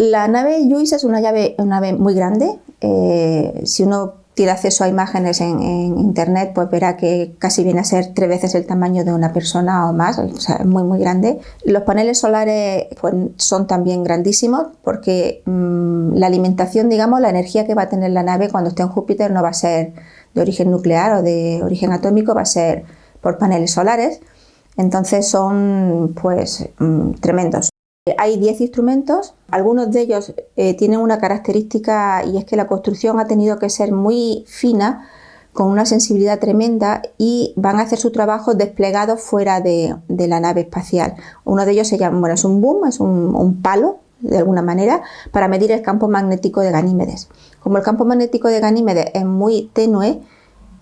La nave JUICE es una, nave muy grande. Eh, si uno tiene acceso a imágenes en, internet, pues verá que casi viene a ser tres veces el tamaño de una persona o más, es muy muy grande. Los paneles solares pues, son también grandísimos porque mm, la alimentación, digamos, la energía que va a tener la nave cuando esté en Júpiter no va a ser de origen nuclear o de origen atómico, va a ser por paneles solares. Entonces son pues mm, tremendos. Hay 10 instrumentos, algunos de ellos eh, tienen una característica y es que la construcción ha tenido que ser muy fina, con una sensibilidad tremenda y van a hacer su trabajo desplegados fuera de, la nave espacial. Uno de ellos se llama, bueno, es un boom, es un palo de alguna manera, para medir el campo magnético de Ganímedes. Como el campo magnético de Ganímedes es muy tenue,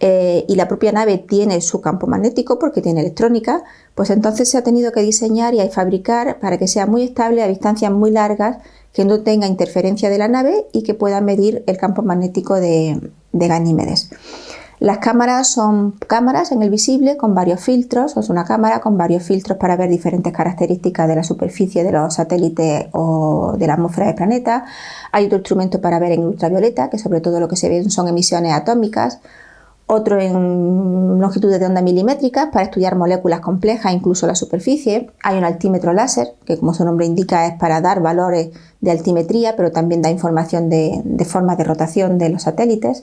eh, y la propia nave tiene su campo magnético porque tiene electrónica, pues entonces se ha tenido que diseñar y fabricar para que sea muy estable a distancias muy largas, que no tenga interferencia de la nave y que pueda medir el campo magnético de, de Ganímedes. Las cámaras son cámaras en el visible con varios filtros, es una cámara con varios filtros para ver diferentes características de la superficie de los satélites o de la atmósfera del planeta. Hay otro instrumento para ver en ultravioleta, que sobre todo lo que se ven son emisiones atómicas otro en longitudes de onda milimétricas para estudiar moléculas complejas, incluso la superficie. Hay un altímetro láser, que como su nombre indica es para dar valores de altimetría, pero también da información de, forma de rotación de los satélites.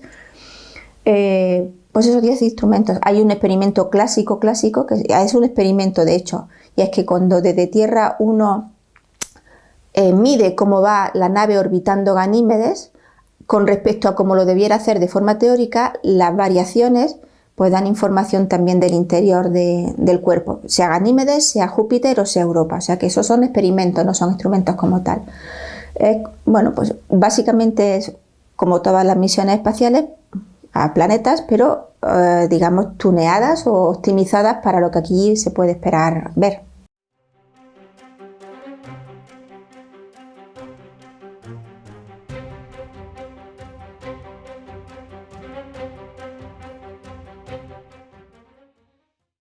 Eh, pues esos 10 instrumentos. Hay un experimento clásico, clásico, que es un experimento de hecho, y es que cuando desde Tierra uno eh, mide cómo va la nave orbitando Ganímedes, con respecto a cómo lo debiera hacer de forma teórica, las variaciones pues dan información también del interior del cuerpo, sea Ganímedes, sea Júpiter o sea Europa. O sea que esos son experimentos, no son instrumentos como tal. bueno, pues básicamente es como todas las misiones espaciales a planetas, pero eh, digamos tuneadas o optimizadas para lo que aquí se puede esperar ver.